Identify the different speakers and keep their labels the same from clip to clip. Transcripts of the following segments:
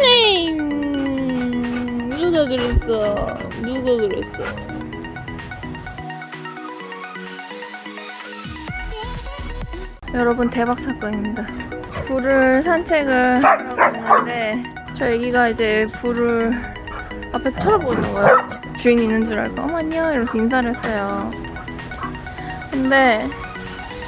Speaker 1: 네. 누가 그랬어? 누가 그랬어? 여러분 대박 사건입니다. 불을 산책을 하고 있는데 저 애기가 이제 불을 앞에서 쳐다보는 거예요. 주인 있는 줄 알고 어머 안녕 이러면서 인사를 했어요. 근데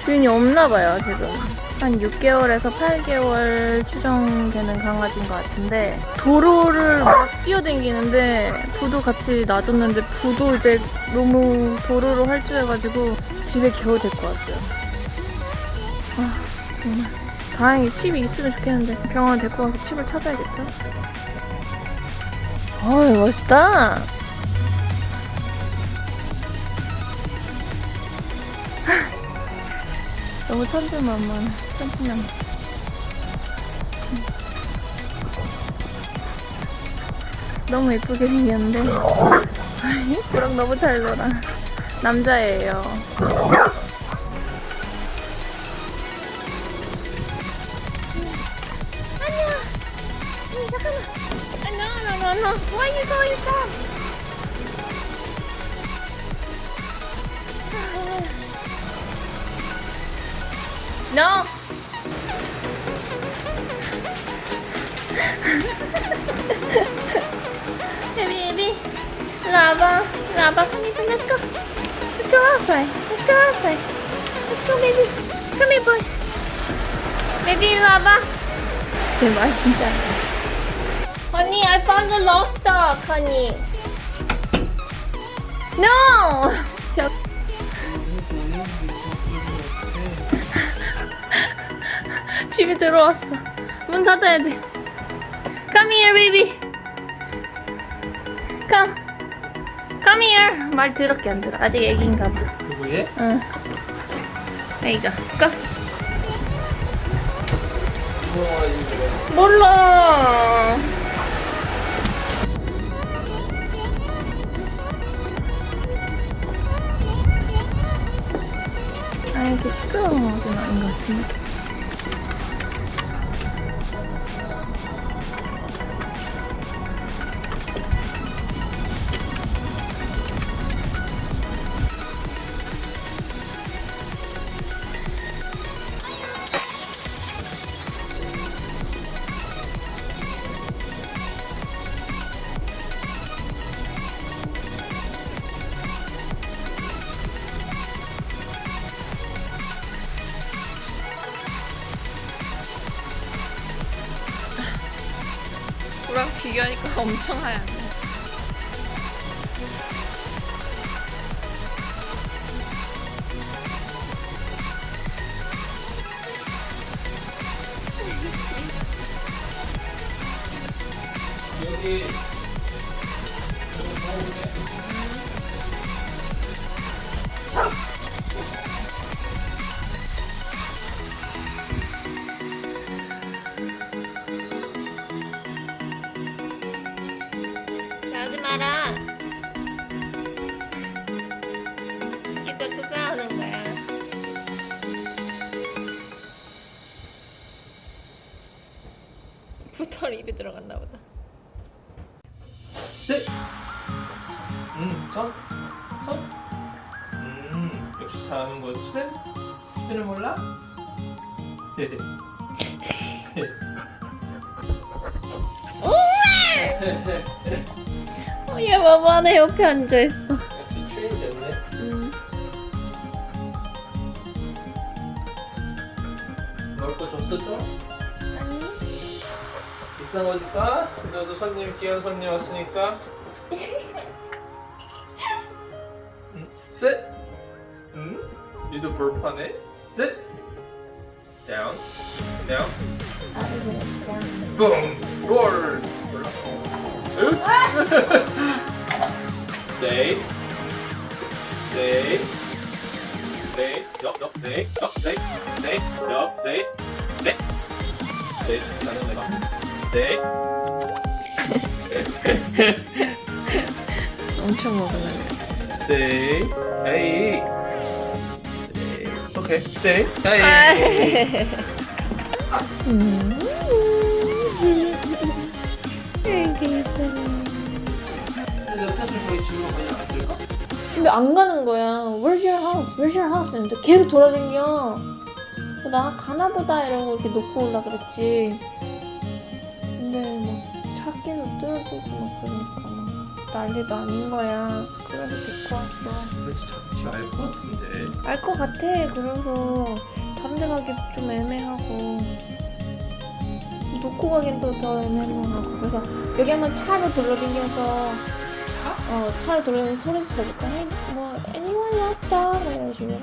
Speaker 1: 주인이 없나 봐요 지금. 한 6개월에서 8개월 추정되는 강아지인 것 같은데 도로를 막 뛰어댕기는데 부도 같이 놔뒀는데 부도 이제 너무 도로로 활주해가지고 집에 겨우 데리고 왔어요. 아 정말 다행히 칩이 있으면 좋겠는데 병원 데리고 와서 칩을 찾아야겠죠? 어이 멋있다. 너무 천진만만 천진만. 너무 예쁘게 생겼는데? 그랑 너무 잘 놀아. 남자예요. 안녕! 음, 잠깐만. no no no why you going from No! baby, baby. Lava, lava, come here, let's go. Let's go outside. Let's go outside. Let's go, baby. Come here, boy. Baby, lava. Honey, I found the lost dog, honey. No! 집에 들어왔어. 문 닫아야 돼. Come here, baby. Come. Come here. 말 더럽게 안 들어. 아직 애기인가 봐.
Speaker 2: 누구예?
Speaker 1: 응. 애기가. 가. 몰라. 아, 이렇게 시끄러운 건 아닌 것 같은데. 구랑 비교하니까 엄청 하얗네.
Speaker 2: 여기
Speaker 1: 마라. 이제부터 싸우는 거야. 부털 입에 들어갔나 보다.
Speaker 2: 셋. 음, 선, 선. 음, 역시 잘하는 거지. 셋. 셋을 몰라? 네, 네.
Speaker 1: 어, 얘 봐봐네 옆에 앉아 있어.
Speaker 2: 역시 트레인 됐네.
Speaker 1: 음.
Speaker 2: 먹을 거 줬었죠?
Speaker 1: 아니.
Speaker 2: 비싼 거니까 그래도 손님 귀한 손님 왔으니까 음, 셋 음? 니도 볼파네 셋 다운 다운 붕! 롤! 으? 스 테이 스테이 스테이 옆, 옆, 스테이 옆, 스테이 스테이 옆, 스테이 네 스테이 나는 내가 스테이
Speaker 1: 엄청 먹으려고.
Speaker 2: 스테이 에이 근데 안
Speaker 1: 가는 거야. Where's your house? Where's your house? 이러는데 계속. 그래서 나 가나 보다 이러고 이렇게 놓고 올라 그랬지. 근데 막 찾기도 뚫어주고 막 그러니까 막 난리도 아닌 거야. 그래서 데리고 왔어.
Speaker 2: 왠지 잡지 알 것 같은데.
Speaker 1: 알 것 같아. 그래서 데 가기 좀 애매하고 놓고 가긴 또 더 애매하고 그래서 여기 한번 차로 돌려다녀서 어 차로 돌려다녀서 소리 들어볼까? 뭐 anyone lost dog? 막 이런 식으로